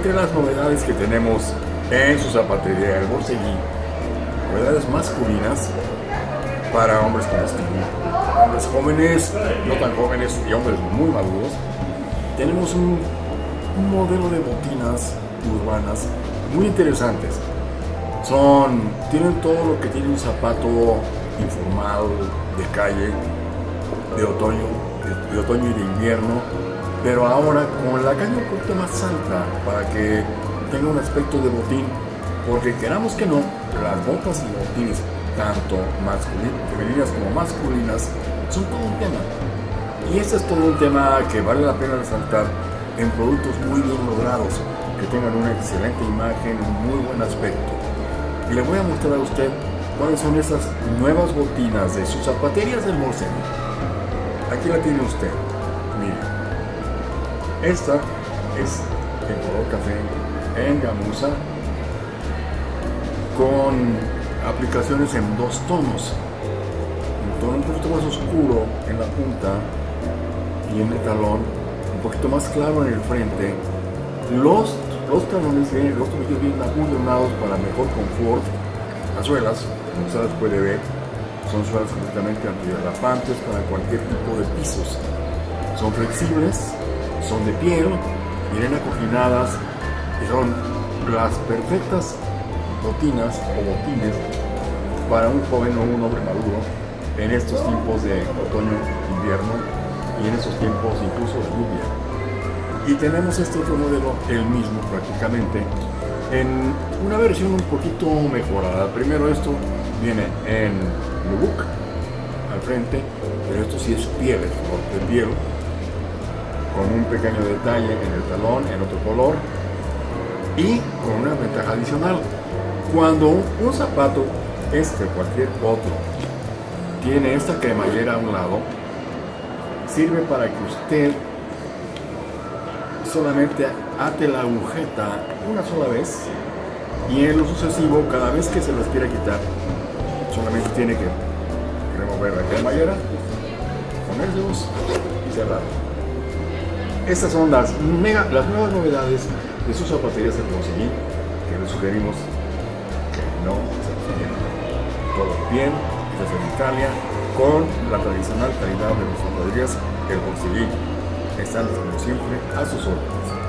entre las novedades que tenemos en su zapatería El Borseguí, novedades masculinas para hombres como Steve, hombres jóvenes, no tan jóvenes y hombres muy maduros, tenemos un, modelo de botinas urbanas muy interesantes. Son, tienen todo lo que tiene un zapato informal de calle, de otoño, de otoño y de invierno, pero ahora con la caña un poquito más alta para que tenga un aspecto de botín, porque queramos que no, las botas y botines, tanto femeninas como masculinas, son todo un tema. Y este es todo un tema que vale la pena resaltar en productos muy bien logrados, que tengan una excelente imagen, un muy buen aspecto. Le voy a mostrar a usted cuáles son esas nuevas botinas de sus zapaterías del Morsen. Aquí la tiene usted. Mire. Esta es en color café, en gamuza, con aplicaciones en dos tonos. Un tono un poquito más oscuro en la punta y en el talón, un poquito más claro en el frente. Los, los talones vienen, los tobillos vienen apuntonados para mejor confort. Las suelas, como ustedes puede ver, son suelas completamente antiderrapantes para cualquier tipo de pisos. Son flexibles, son de piel, vienen acoginadas y son las perfectas botinas o botines para un joven o un hombre maduro en estos tiempos de otoño-invierno y en estos tiempos incluso de lluvia. Y tenemos este otro modelo, el mismo prácticamente, en una versión un poquito mejorada. Primero esto viene en nubuck al frente, pero esto sí es piel, de piel, con un pequeño detalle en el talón, en otro color, y con una ventaja adicional. Cuando un zapato, este cualquier otro, tiene esta cremallera a un lado, sirve para que usted solamente ate la agujeta una sola vez y en lo sucesivo, cada vez que se las quiera quitar, solamente tiene que remover la cremallera, ponérselos y cerrar. Estas son las, mega, las nuevas novedades de sus zapaterías de conseguir que les sugerimos que no se. Todo bien, desde Italia, con la tradicional calidad de las zapaterías El Conseguí. Están como siempre a sus órdenes.